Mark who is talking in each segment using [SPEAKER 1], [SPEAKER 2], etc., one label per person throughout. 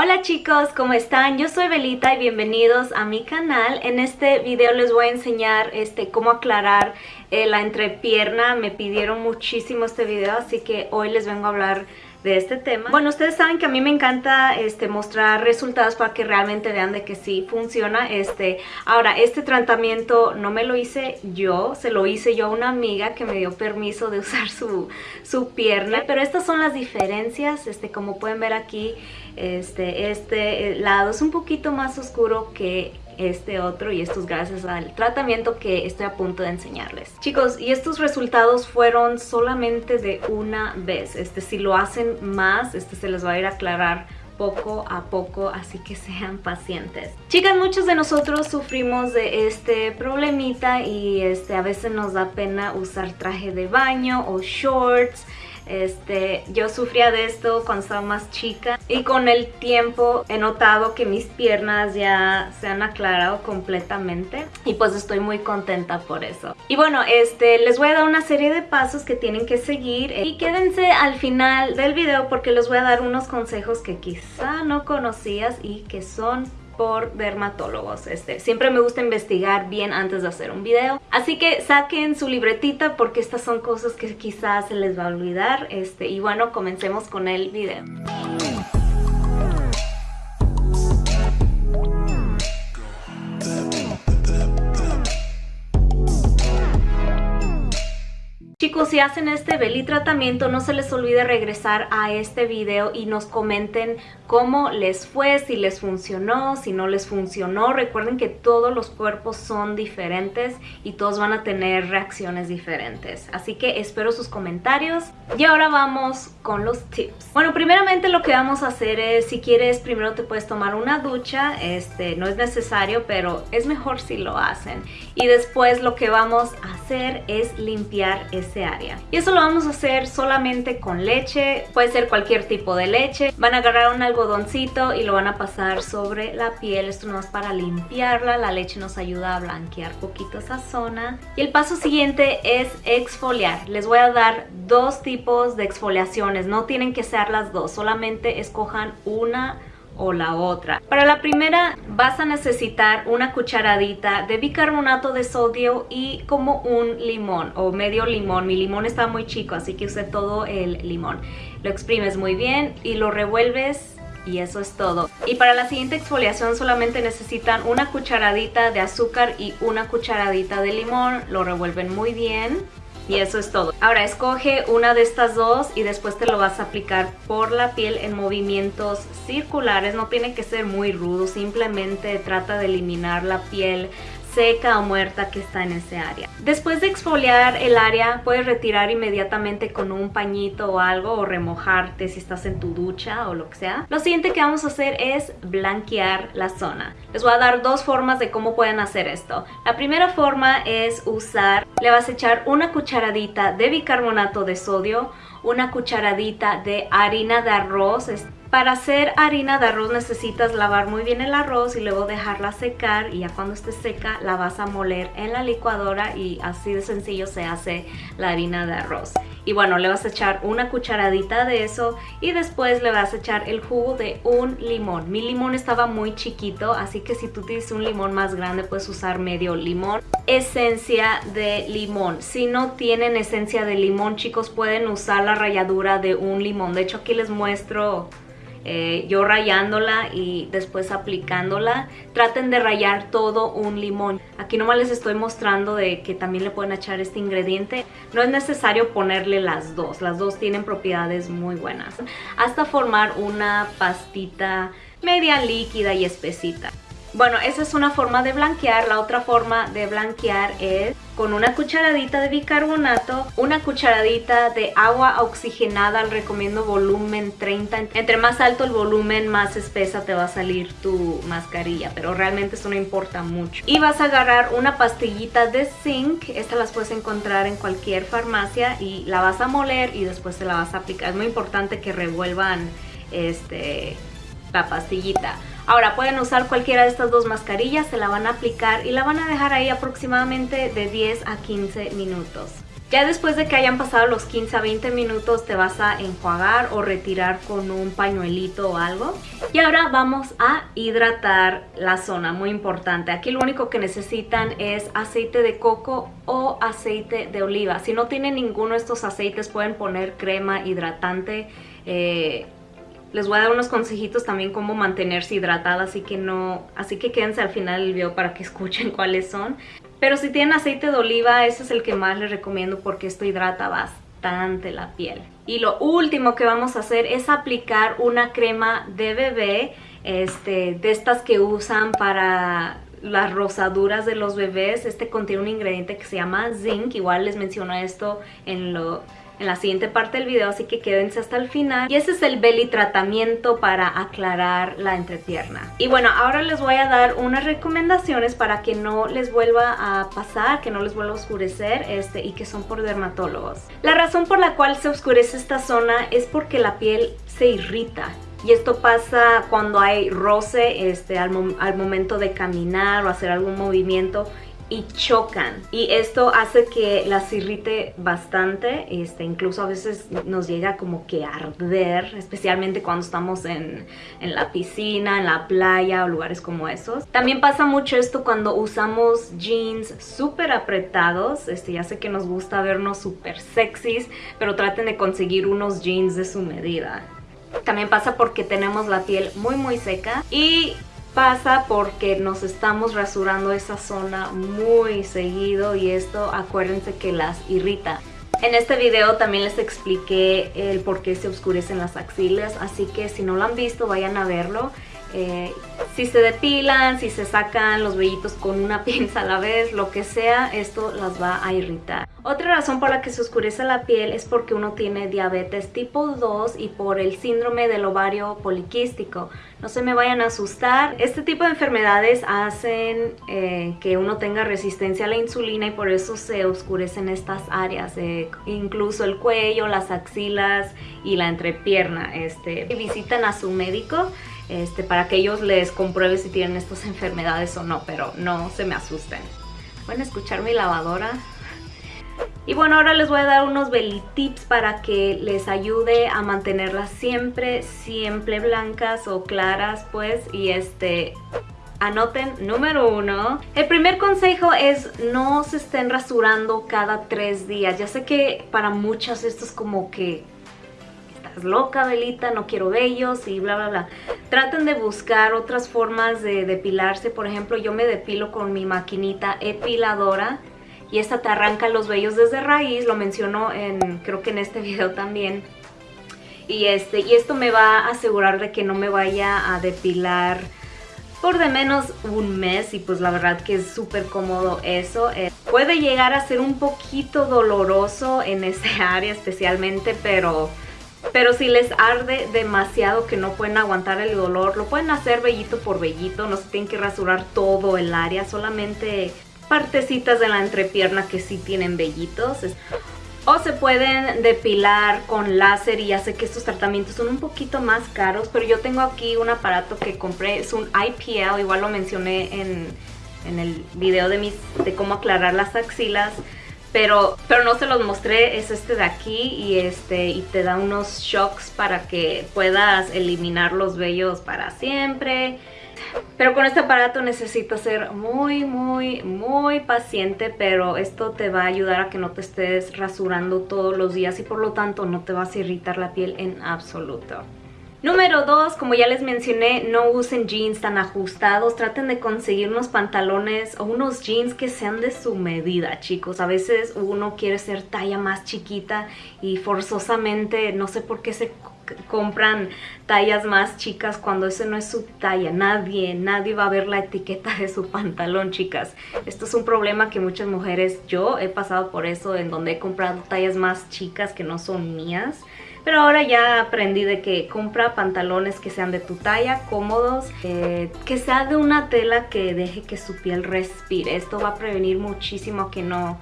[SPEAKER 1] Hola chicos, ¿cómo están? Yo soy Belita y bienvenidos a mi canal. En este video les voy a enseñar este, cómo aclarar eh, la entrepierna. Me pidieron muchísimo este video, así que hoy les vengo a hablar de este tema. Bueno, ustedes saben que a mí me encanta este, mostrar resultados para que realmente vean de que sí funciona. Este, ahora, este tratamiento no me lo hice yo, se lo hice yo a una amiga que me dio permiso de usar su, su pierna. Pero estas son las diferencias, este, como pueden ver aquí, este, este lado es un poquito más oscuro que este otro y esto es gracias al tratamiento que estoy a punto de enseñarles. Chicos, y estos resultados fueron solamente de una vez. Este, si lo hacen más, este se les va a ir a aclarar poco a poco, así que sean pacientes. Chicas, muchos de nosotros sufrimos de este problemita y este, a veces nos da pena usar traje de baño o shorts, este, yo sufría de esto cuando estaba más chica y con el tiempo he notado que mis piernas ya se han aclarado completamente y pues estoy muy contenta por eso. Y bueno, este, les voy a dar una serie de pasos que tienen que seguir y quédense al final del video porque les voy a dar unos consejos que quizá no conocías y que son por dermatólogos. Este, siempre me gusta investigar bien antes de hacer un video. Así que saquen su libretita porque estas son cosas que quizás se les va a olvidar. Este, y bueno, comencemos con el video. Si hacen este belly tratamiento, no se les olvide regresar a este video y nos comenten cómo les fue, si les funcionó, si no les funcionó. Recuerden que todos los cuerpos son diferentes y todos van a tener reacciones diferentes. Así que espero sus comentarios. Y ahora vamos con los tips. Bueno, primeramente lo que vamos a hacer es, si quieres, primero te puedes tomar una ducha. Este, no es necesario, pero es mejor si lo hacen. Y después lo que vamos a hacer es limpiar este área. Y eso lo vamos a hacer solamente con leche, puede ser cualquier tipo de leche. Van a agarrar un algodoncito y lo van a pasar sobre la piel, esto no es para limpiarla, la leche nos ayuda a blanquear poquito esa zona. Y el paso siguiente es exfoliar. Les voy a dar dos tipos de exfoliaciones, no tienen que ser las dos, solamente escojan una o la otra. Para la primera vas a necesitar una cucharadita de bicarbonato de sodio y como un limón o medio limón. Mi limón está muy chico así que use todo el limón. Lo exprimes muy bien y lo revuelves y eso es todo. Y para la siguiente exfoliación solamente necesitan una cucharadita de azúcar y una cucharadita de limón. Lo revuelven muy bien y eso es todo. Ahora escoge una de estas dos y después te lo vas a aplicar por la piel en movimientos circulares. No tiene que ser muy rudo, simplemente trata de eliminar la piel seca o muerta que está en ese área. Después de exfoliar el área, puedes retirar inmediatamente con un pañito o algo o remojarte si estás en tu ducha o lo que sea. Lo siguiente que vamos a hacer es blanquear la zona. Les voy a dar dos formas de cómo pueden hacer esto. La primera forma es usar, le vas a echar una cucharadita de bicarbonato de sodio, una cucharadita de harina de arroz, para hacer harina de arroz necesitas lavar muy bien el arroz y luego dejarla secar y ya cuando esté seca la vas a moler en la licuadora y así de sencillo se hace la harina de arroz. Y bueno, le vas a echar una cucharadita de eso y después le vas a echar el jugo de un limón. Mi limón estaba muy chiquito, así que si tú tienes un limón más grande puedes usar medio limón. Esencia de limón. Si no tienen esencia de limón, chicos, pueden usar la ralladura de un limón. De hecho, aquí les muestro eh, yo rayándola y después aplicándola. Traten de rayar todo un limón. Aquí nomás les estoy mostrando de que también le pueden echar este ingrediente. No es necesario ponerle las dos, las dos tienen propiedades muy buenas. Hasta formar una pastita media líquida y espesita. Bueno, esa es una forma de blanquear. La otra forma de blanquear es con una cucharadita de bicarbonato, una cucharadita de agua oxigenada, recomiendo volumen 30. Entre más alto el volumen, más espesa te va a salir tu mascarilla, pero realmente eso no importa mucho. Y vas a agarrar una pastillita de zinc, esta las puedes encontrar en cualquier farmacia y la vas a moler y después te la vas a aplicar. Es muy importante que revuelvan este, la pastillita. Ahora pueden usar cualquiera de estas dos mascarillas, se la van a aplicar y la van a dejar ahí aproximadamente de 10 a 15 minutos. Ya después de que hayan pasado los 15 a 20 minutos te vas a enjuagar o retirar con un pañuelito o algo. Y ahora vamos a hidratar la zona, muy importante. Aquí lo único que necesitan es aceite de coco o aceite de oliva. Si no tienen ninguno de estos aceites pueden poner crema hidratante. Eh, les voy a dar unos consejitos también cómo mantenerse hidratada, así que no, así que quédense al final del video para que escuchen cuáles son. Pero si tienen aceite de oliva, ese es el que más les recomiendo porque esto hidrata bastante la piel. Y lo último que vamos a hacer es aplicar una crema de bebé, este, de estas que usan para las rosaduras de los bebés. Este contiene un ingrediente que se llama zinc, igual les menciono esto en lo en la siguiente parte del video, así que quédense hasta el final. Y ese es el belly tratamiento para aclarar la entrepierna. Y bueno, ahora les voy a dar unas recomendaciones para que no les vuelva a pasar, que no les vuelva a oscurecer este, y que son por dermatólogos. La razón por la cual se oscurece esta zona es porque la piel se irrita. Y esto pasa cuando hay roce este, al, al momento de caminar o hacer algún movimiento y chocan. Y esto hace que las irrite bastante este incluso a veces nos llega como que arder especialmente cuando estamos en, en, la piscina en la playa o lugares como esos. También pasa mucho esto cuando usamos jeans súper apretados este ya sé que nos gusta vernos súper sexys pero traten de conseguir unos jeans de su medida. También pasa porque tenemos la piel muy muy seca y pasa porque nos estamos rasurando esa zona muy seguido y esto acuérdense que las irrita. En este video también les expliqué el por qué se oscurecen las axilas, así que si no lo han visto vayan a verlo. Eh, si se depilan, si se sacan los vellitos con una pinza a la vez, lo que sea, esto las va a irritar. Otra razón por la que se oscurece la piel es porque uno tiene diabetes tipo 2 y por el síndrome del ovario poliquístico. No se me vayan a asustar. Este tipo de enfermedades hacen eh, que uno tenga resistencia a la insulina y por eso se oscurecen estas áreas, eh, incluso el cuello, las axilas y la entrepierna. Este, visitan a su médico este, para que ellos les comprueben si tienen estas enfermedades o no, pero no se me asusten. Pueden escuchar mi lavadora. Y bueno, ahora les voy a dar unos belly tips para que les ayude a mantenerlas siempre, siempre blancas o claras, pues. Y este, Anoten, número uno, el primer consejo es no se estén rasurando cada tres días. Ya sé que para muchas esto es como que loca, Belita, no quiero vellos y bla, bla, bla. Traten de buscar otras formas de depilarse. Por ejemplo, yo me depilo con mi maquinita epiladora y esta te arranca los vellos desde raíz. Lo menciono en, creo que en este video también. Y, este, y esto me va a asegurar de que no me vaya a depilar por de menos un mes y pues la verdad que es súper cómodo eso. Eh, puede llegar a ser un poquito doloroso en ese área especialmente, pero pero si les arde demasiado que no pueden aguantar el dolor, lo pueden hacer vellito por vellito, no se tienen que rasurar todo el área, solamente partecitas de la entrepierna que sí tienen vellitos. O se pueden depilar con láser y ya sé que estos tratamientos son un poquito más caros, pero yo tengo aquí un aparato que compré, es un IPL, igual lo mencioné en, en el video de, mis, de cómo aclarar las axilas pero, pero no se los mostré, es este de aquí y, este, y te da unos shocks para que puedas eliminar los vellos para siempre. Pero con este aparato necesitas ser muy, muy, muy paciente, pero esto te va a ayudar a que no te estés rasurando todos los días y por lo tanto no te vas a irritar la piel en absoluto. Número 2, como ya les mencioné, no usen jeans tan ajustados, traten de conseguir unos pantalones o unos jeans que sean de su medida, chicos. A veces uno quiere ser talla más chiquita y forzosamente, no sé por qué se compran tallas más chicas cuando ese no es su talla. Nadie, nadie va a ver la etiqueta de su pantalón, chicas. Esto es un problema que muchas mujeres, yo he pasado por eso, en donde he comprado tallas más chicas que no son mías. Pero ahora ya aprendí de que compra pantalones que sean de tu talla, cómodos, que sea de una tela que deje que su piel respire. Esto va a prevenir muchísimo que no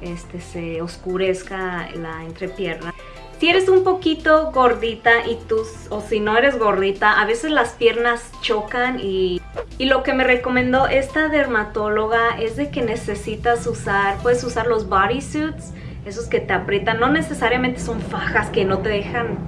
[SPEAKER 1] este, se oscurezca la entrepierna. Si eres un poquito gordita y tú, o si no eres gordita, a veces las piernas chocan y, y lo que me recomendó esta dermatóloga es de que necesitas usar, puedes usar los bodysuits esos que te aprietan, no necesariamente son fajas que no te dejan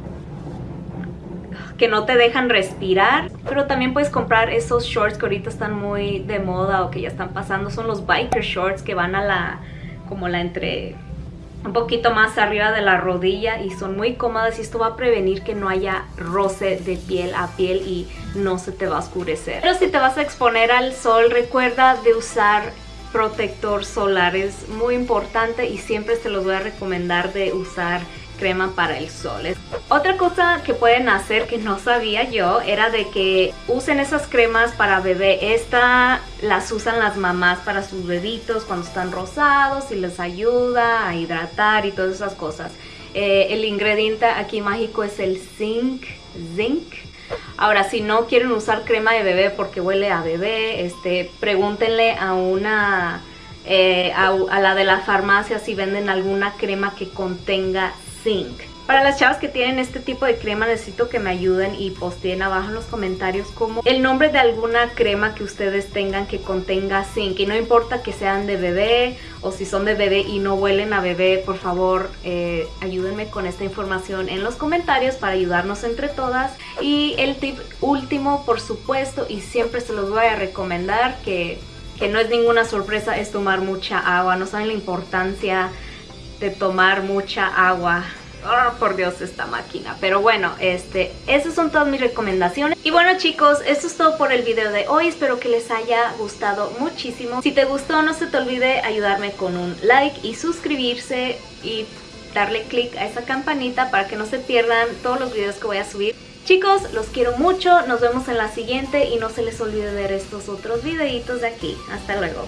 [SPEAKER 1] que no te dejan respirar, pero también puedes comprar esos shorts que ahorita están muy de moda o que ya están pasando, son los biker shorts que van a la, como la entre, un poquito más arriba de la rodilla y son muy cómodas y esto va a prevenir que no haya roce de piel a piel y no se te va a oscurecer. Pero si te vas a exponer al sol, recuerda de usar protector solar, es muy importante y siempre se los voy a recomendar de usar crema para el sol. Otra cosa que pueden hacer que no sabía yo era de que usen esas cremas para bebé. Esta las usan las mamás para sus bebitos cuando están rosados y les ayuda a hidratar y todas esas cosas. Eh, el ingrediente aquí mágico es el zinc. zinc. Ahora, si no quieren usar crema de bebé porque huele a bebé, este, pregúntenle a una... Eh, a, la de la farmacia si venden alguna crema que contenga para las chavas que tienen este tipo de crema necesito que me ayuden y posteen abajo en los comentarios como el nombre de alguna crema que ustedes tengan que contenga zinc y no importa que sean de bebé o si son de bebé y no huelen a bebé por favor eh, ayúdenme con esta información en los comentarios para ayudarnos entre todas y el tip último por supuesto y siempre se los voy a recomendar que, que no es ninguna sorpresa es tomar mucha agua no saben la importancia de tomar mucha agua. Oh, por Dios, esta máquina. Pero bueno, este, esas son todas mis recomendaciones. Y bueno chicos, esto es todo por el video de hoy. Espero que les haya gustado muchísimo. Si te gustó, no se te olvide ayudarme con un like y suscribirse y darle click a esa campanita para que no se pierdan todos los videos que voy a subir. Chicos, los quiero mucho, nos vemos en la siguiente y no se les olvide ver estos otros videitos de aquí. Hasta luego.